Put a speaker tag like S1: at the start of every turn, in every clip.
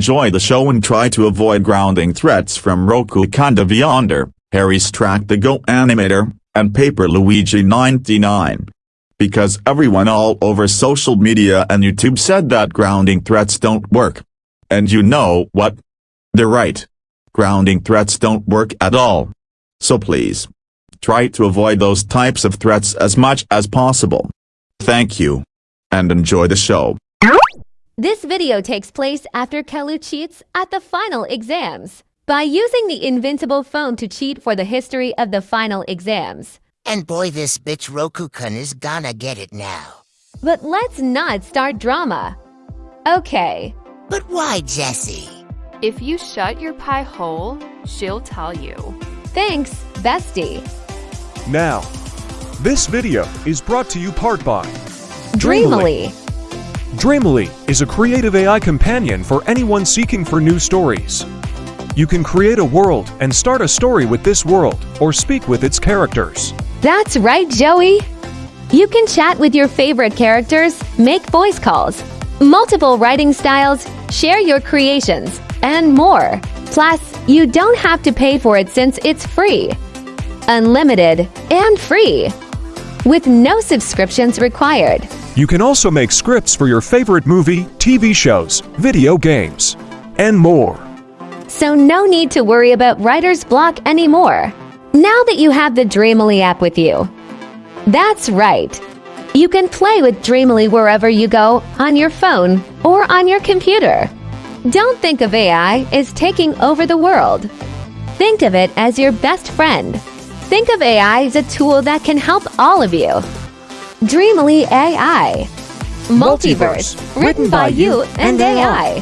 S1: enjoy the show and try to avoid grounding threats from Roku Kanda Vyonder, Harry's Track the Go Animator, and Paper Luigi 99. Because everyone all over social media and YouTube said that grounding threats don't work. And you know what? They're right. Grounding threats don't work at all. So please. Try to avoid those types of threats as much as possible. Thank you. And enjoy the show.
S2: This video takes place after Caillou cheats at the final exams by using the invincible phone to cheat for the history of the final exams.
S3: And boy, this bitch Roku-kun is gonna get it now.
S2: But let's not start drama. Okay.
S3: But why, Jessie?
S4: If you shut your pie hole, she'll tell you.
S2: Thanks, bestie.
S5: Now, this video is brought to you part by
S2: Dreamily.
S5: Dreamily is a creative AI companion for anyone seeking for new stories. You can create a world and start a story with this world or speak with its characters.
S2: That's right, Joey. You can chat with your favorite characters, make voice calls, multiple writing styles, share your creations, and more. Plus, you don't have to pay for it since it's free. Unlimited and free. With no subscriptions required.
S5: You can also make scripts for your favorite movie, TV shows, video games, and more.
S2: So no need to worry about writer's block anymore. Now that you have the Dreamily app with you. That's right. You can play with Dreamily wherever you go, on your phone or on your computer. Don't think of AI as taking over the world. Think of it as your best friend. Think of AI as a tool that can help all of you. Dreamily AI. Multiverse, written by you and AI.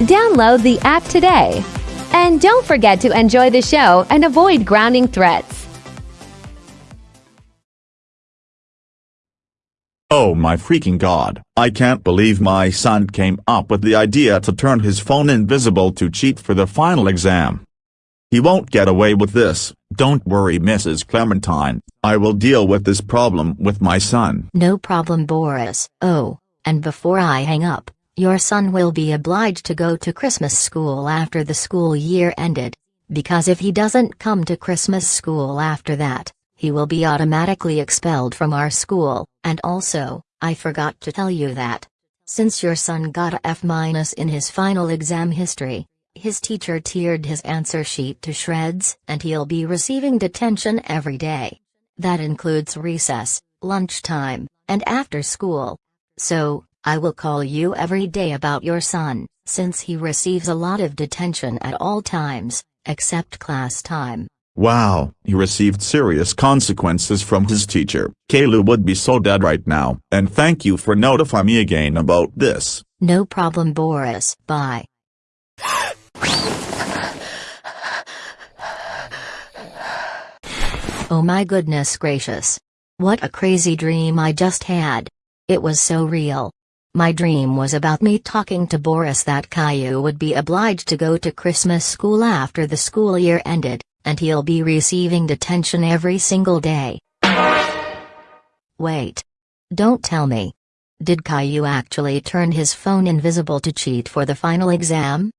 S2: Download the app today. And don't forget to enjoy the show and avoid grounding threats.
S1: Oh my freaking god, I can't believe my son came up with the idea to turn his phone invisible to cheat for the final exam. He won't get away with this, don't worry Mrs. Clementine, I will deal with this problem with my son.
S6: No problem Boris. Oh, and before I hang up, your son will be obliged to go to Christmas school after the school year ended. Because if he doesn't come to Christmas school after that, he will be automatically expelled from our school, and also, I forgot to tell you that. Since your son got a F in his final exam history, his teacher teared his answer sheet to shreds and he'll be receiving detention every day. That includes recess, lunchtime, and after school. So, I will call you every day about your son, since he receives a lot of detention at all times, except class time.
S1: Wow, he received serious consequences from his teacher. Caillou would be so dead right now. And thank you for notifying me again about this.
S6: No problem Boris. Bye. Oh my goodness gracious. What a crazy dream I just had. It was so real. My dream was about me talking to Boris that Caillou would be obliged to go to Christmas school after the school year ended, and he'll be receiving detention every single day. Wait. Don't tell me. Did Caillou actually turn his phone invisible to cheat for the final exam?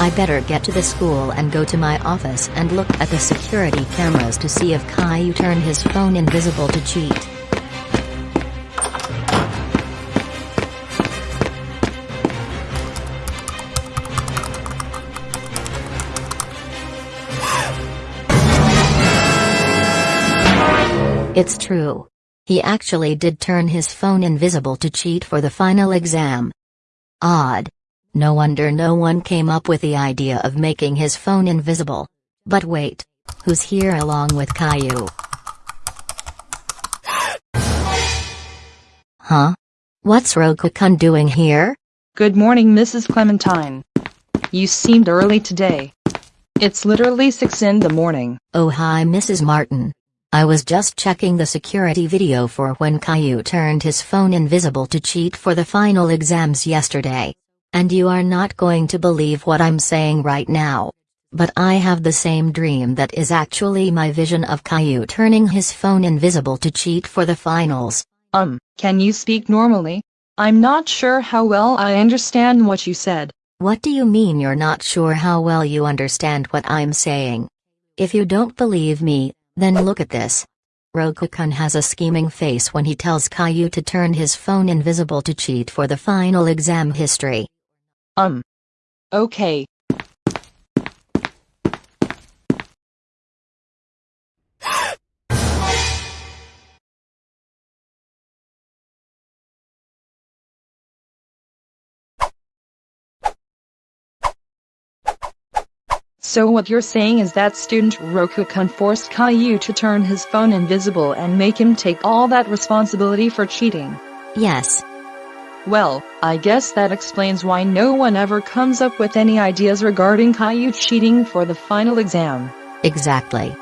S6: I better get to the school and go to my office and look at the security cameras to see if Caillou turned his phone invisible to cheat. It's true. He actually did turn his phone invisible to cheat for the final exam. Odd. No wonder no one came up with the idea of making his phone invisible. But wait. Who's here along with Caillou? Huh? What's Roku-kun doing here?
S7: Good morning, Mrs. Clementine. You seemed early today. It's literally 6 in the morning.
S6: Oh hi Mrs. Martin. I was just checking the security video for when Caillou turned his phone invisible to cheat for the final exams yesterday. And you are not going to believe what I'm saying right now. But I have the same dream that is actually my vision of Caillou turning his phone invisible to cheat for the finals.
S7: Um, can you speak normally? I'm not sure how well I understand what you said.
S6: What do you mean you're not sure how well you understand what I'm saying? If you don't believe me, then look at this. Roku-kun has a scheming face when he tells Caillou to turn his phone invisible to cheat for the final exam history.
S7: Um. Okay. So what you're saying is that student Roku-kun forced Caillou to turn his phone invisible and make him take all that responsibility for cheating.
S6: Yes.
S7: Well, I guess that explains why no one ever comes up with any ideas regarding Caillou cheating for the final exam.
S6: Exactly.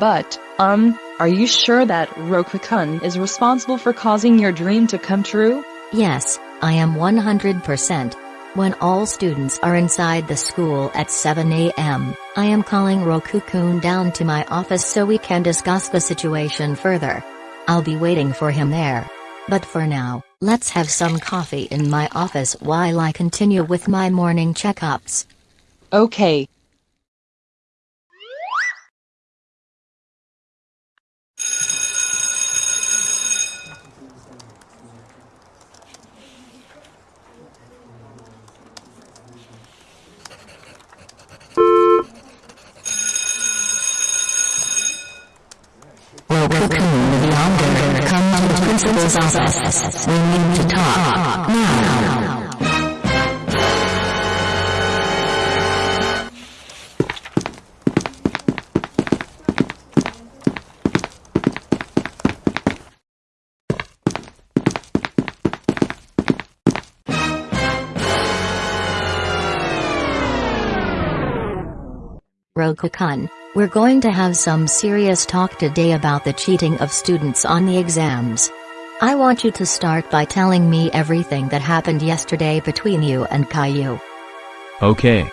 S7: But, um, are you sure that Roku-kun is responsible for causing your dream to come true?
S6: Yes, I am 100%. When all students are inside the school at 7 a.m., I am calling Roku-kun down to my office so we can discuss the situation further. I'll be waiting for him there. But for now, let's have some coffee in my office while I continue with my morning checkups.
S7: Okay.
S6: Principal's office. We need to talk, now. Roku-kun, we're going to have some serious talk today about the cheating of students on the exams. I want you to start by telling me everything that happened yesterday between you and Caillou.
S8: Okay.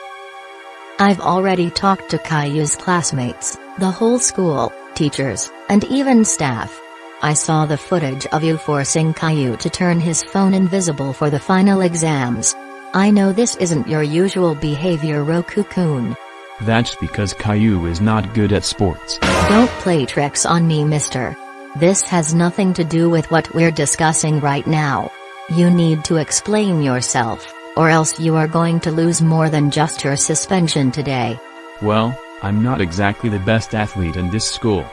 S6: I've already talked to Caillou's classmates, the whole school, teachers, and even staff. I saw the footage of you forcing Caillou to turn his phone invisible for the final exams. I know this isn't your usual behavior Roku-kun.
S8: That's because Caillou is not good at sports.
S6: Don't play tricks on me mister. This has nothing to do with what we're discussing right now. You need to explain yourself, or else you are going to lose more than just your suspension today.
S8: Well, I'm not exactly the best athlete in this school.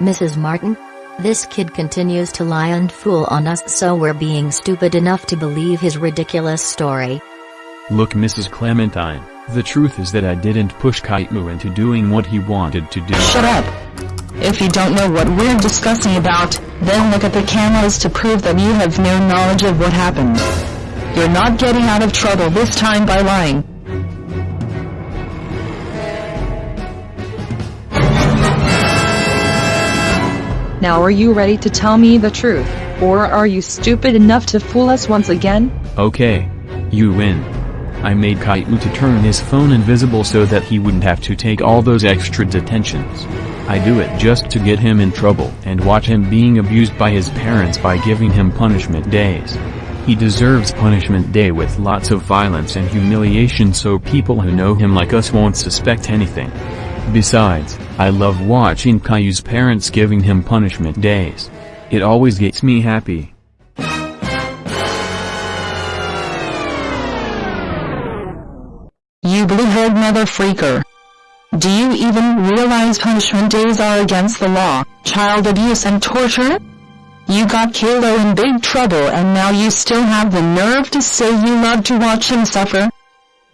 S6: Mrs. Martin? This kid continues to lie and fool on us so we're being stupid enough to believe his ridiculous story.
S8: Look Mrs. Clementine, the truth is that I didn't push Kaitmu into doing what he wanted to do.
S9: Shut up! If you don't know what we're discussing about, then look at the cameras to prove that you have no knowledge of what happened. You're not getting out of trouble this time by lying.
S7: Now are you ready to tell me the truth, or are you stupid enough to fool us once again?
S8: Okay. You win. I made Caillou to turn his phone invisible so that he wouldn't have to take all those extra detentions. I do it just to get him in trouble and watch him being abused by his parents by giving him punishment days. He deserves punishment day with lots of violence and humiliation so people who know him like us won't suspect anything. Besides, I love watching Caillou's parents giving him punishment days. It always gets me happy.
S9: You blue-haired mother freaker. Realize punishment days are against the law, child abuse and torture? You got Kilo in big trouble and now you still have the nerve to say you love to watch him suffer?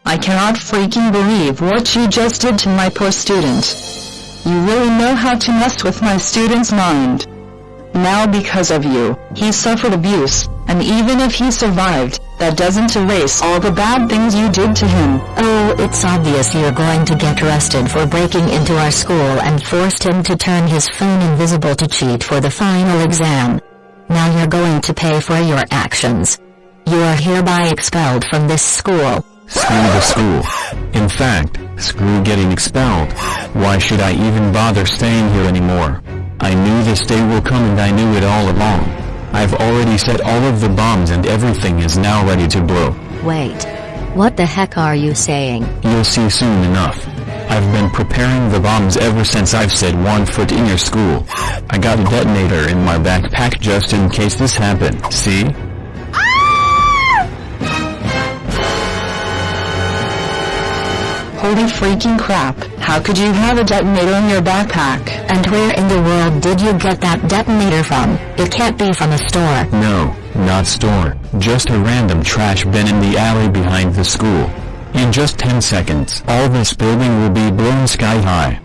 S9: I cannot freaking believe what you just did to my poor student. You really know how to mess with my student's mind. Now because of you, he suffered abuse, and even if he survived, that doesn't erase all the bad things you did to him.
S6: Oh, it's obvious you're going to get arrested for breaking into our school and forced him to turn his phone invisible to cheat for the final exam. Now you're going to pay for your actions. You are hereby expelled from this school.
S8: Screw the school. In fact, screw getting expelled. Why should I even bother staying here anymore? I knew this day will come and I knew it all along. I've already set all of the bombs and everything is now ready to blow.
S10: Wait. What the heck are you saying?
S11: You'll see soon enough. I've been preparing the bombs ever since I've set one foot in your school. I got a detonator in my backpack just in case this happened, see?
S9: Holy freaking crap, how could you have a detonator in your backpack?
S10: And where in the world did you get that detonator from? It can't be from a store.
S11: No, not store, just a random trash bin in the alley behind the school. In just 10 seconds, all this building will be blown sky high.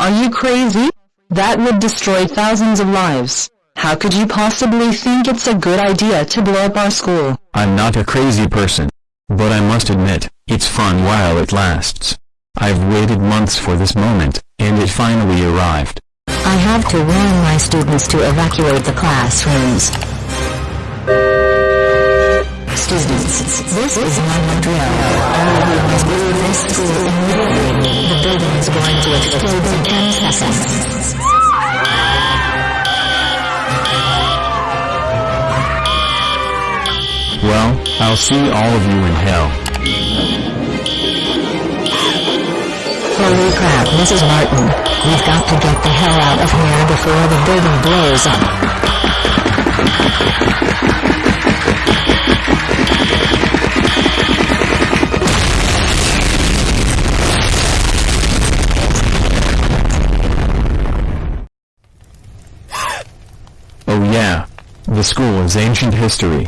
S9: Are you crazy? That would destroy thousands of lives. How could you possibly think it's a good idea to blow up our school?
S11: I'm not a crazy person. But I must admit, it's fun while it lasts. I've waited months for this moment, and it finally arrived.
S10: I have to warn my students to evacuate the classrooms. Students, this is not a drill. All of you must leave this school immediately. The building is going to explode in 10 seconds.
S11: I'll see all of you in hell.
S10: Holy crap, Mrs. Martin. We've got to get the hell out of here before the building blows up.
S11: Oh yeah. The school is ancient history.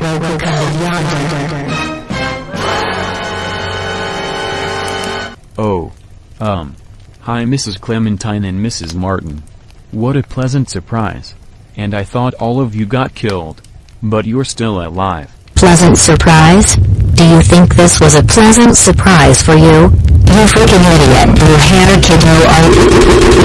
S11: Oh. Um. Hi Mrs. Clementine and Mrs. Martin. What a pleasant surprise. And I thought all of you got killed. But you're still alive.
S10: Pleasant surprise? Do you think this was a pleasant surprise for you? You freaking idiot, You blue hair kiddo are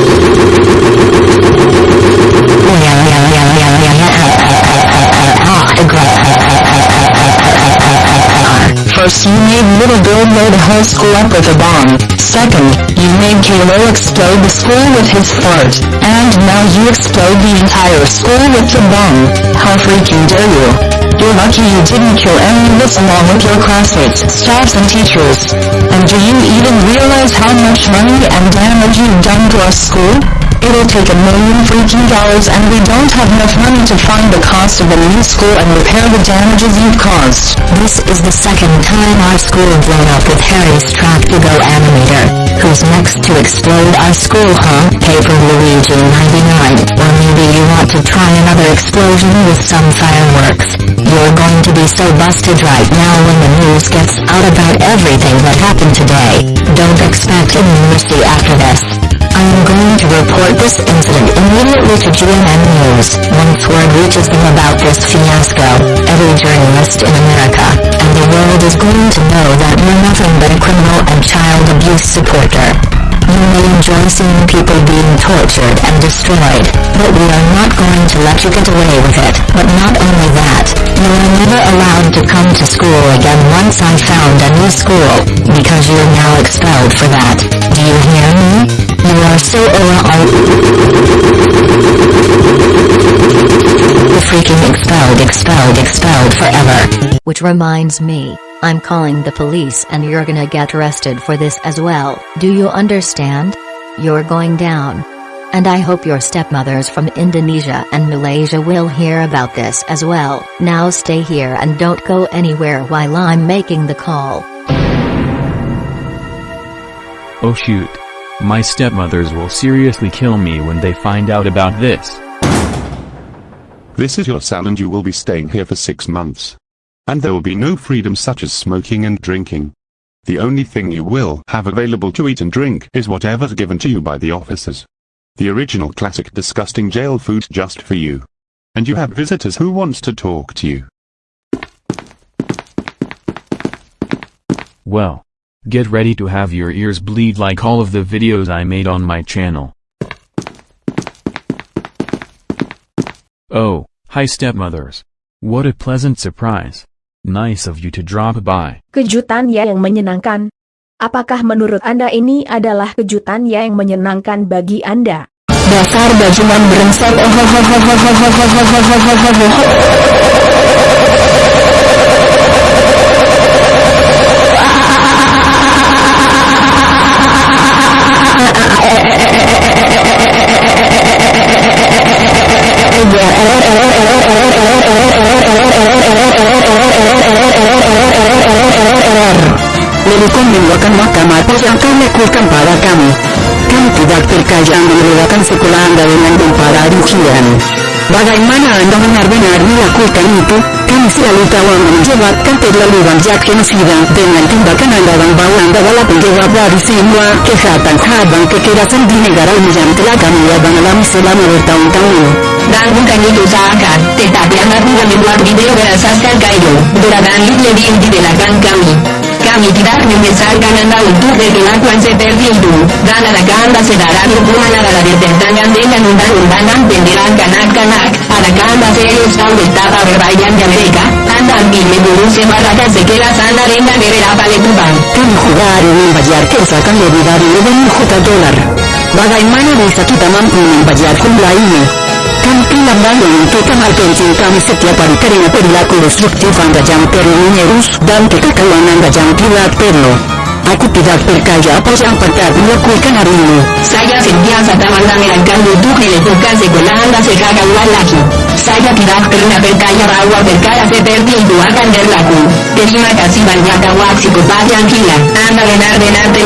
S9: First you made little Bill blow the whole school up with a bomb. Second, you made Kalo explode the school with his fart. And now you explode the entire school with the bomb. How freaking dare you? You're lucky you didn't kill any of us along with your classmates, staffs and teachers. And do you even realize how much money and damage you've done to our school? It'll take a million freaking dollars and we don't have enough money to fund the cost of a new school and repair the damages you've caused.
S10: This is the second time our school blown up with Harry's Tractigo animator. Who's next to explode our school, huh? Paper Luigi 99. Or maybe you want to try another explosion with some fireworks. You're going to be so busted right now when the news gets out about everything that happened today. Don't expect any mercy after this. I am going to report this incident immediately to GMM News. Once word reaches them about this fiasco, every journalist in America, and the world is going to know that you're nothing but a criminal and child abuse supporter. You may enjoy seeing people being tortured and destroyed, but we are not going to let you get away with it. But not only that, you are never allowed to come to school again once I found a new school, because you're now expelled for that. Do you hear me? You are so The freaking expelled, expelled, expelled forever. Which reminds me, I'm calling the police and you're gonna get arrested for this as well. Do you understand? You're going down. And I hope your stepmothers from Indonesia and Malaysia will hear about this as well. Now stay here and don't go anywhere while I'm making the call.
S11: Oh shoot. My stepmothers will seriously kill me when they find out about this.
S12: This is your cell and you will be staying here for six months. And there will be no freedom such as smoking and drinking. The only thing you will have available to eat and drink is whatever's given to you by the officers. The original classic disgusting jail food just for you. And you have visitors who wants to talk to you.
S11: Well. Get ready to have your ears bleed like all of the videos I made on my channel. Oh, hi stepmothers. What a pleasant surprise. Nice of you to drop by.
S13: Kejutan ya yang menyenangkan. Apakah menurut Anda ini adalah kejutan ya yang menyenangkan bagi Anda?
S9: Dasar bajingan brengsek.
S14: Lirikon mengeluarkan nota atas yang kau lakukan pada kami. Kami tidak terkajang mengeluarkan sekolahan dari dan para rukian. Bagaimana Anda benar-benar melakukan itu? Kami selalu tahu Anda menjawabkan terlalu banyak genosida dengan tindakan Anda yang bawa Anda adalah penjawab dari semua kejahatan dan kekerasan di negara ini yang telah kami alami selama bertahun-tahun.
S15: Dan bukan itu saja, tetapi Anda juga membuat video berasaskan Kaido, beradaan lebih di belakang kami kami tidak menyesal anda untuk dilakukan seperti itu, dan akan dalam hukuman adalah ditentangan dengan undang-undang dan pendidikan kanak-kanak, akan serius tahu betapa berbahayanya mereka, anda bini guru sembaraka sekelas anda dengan berapa letupan.
S14: Kami jugar en bayar que sacan de vida de un jugador. Bagaimana bisa kita mampu membayar kumlah ini? संपीलंबानंतर महापौरचिंताने Satya परितरी पेरला constructiv angajam perluminerus dan kekacauan apoyan.
S15: Saya duque de bocas de golanda serraga ualaki. Saya perna percaya rawa percaya se perdi y duagan del lacu. Terima kasi banyaka waxico padi angila. Anda venar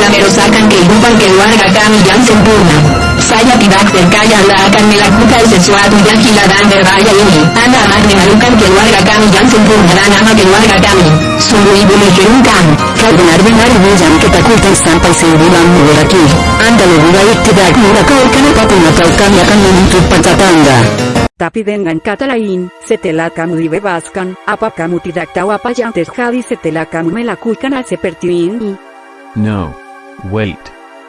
S15: la merosacan que ibupan que duarga. Saya tidak percaya Anda akan melakukan sesuatu yang gila dan berbahaya ini. Anda akan memalukan keluarga kami yang sempurna dan nama keluarga kami. Sungguh ibu menceritakan.
S14: Kau benar-benar menjam ketakutan sampai sebulan lagi. Anda lebih baik tidak melakukan apapun atau kami akan menuntut pajak Anda.
S16: Tapi dengan kata lain, setelah kamu dibebaskan, apa kamu tidak tahu apa yang terjadi setelah kamu melakukan hal seperti ini?
S8: No. Wait.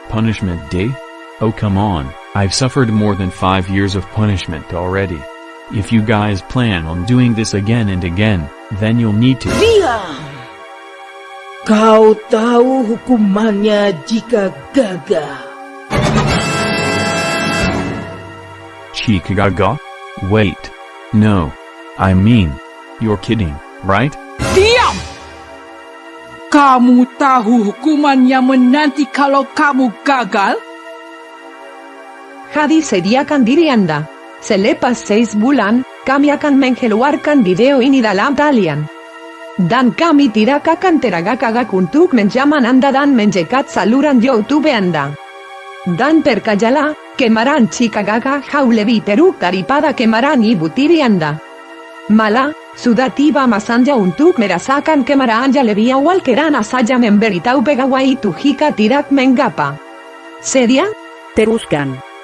S8: Punishment day? Oh come on, I've suffered more than five years of punishment already. If you guys plan on doing this again and again, then you'll need to-
S17: Diam! Kau tahu hukumannya jika gagal.
S8: Chikagaga? Wait. No. I mean, you're kidding, right?
S17: Diam! Kamu tahu hukuman yang menanti kalau kamu gagal?
S18: hadis ediakan dirianda. Selepas seis bulan, kamiakan mengeluarkan video inidalam talian. Dan kami tirakakan teragakaga untuk menjaman anda dan menjekat saluran youtube anda. Dan perkayala, quemarán chicagaga jaulevi perú caripada quemarán y butirianda. Mala, sudativa masanja untuk merasakan quemarán ya levia walkeran asaya memberitau pegawai tujica tirak mengapa. ¿Seria?
S16: Teruscan.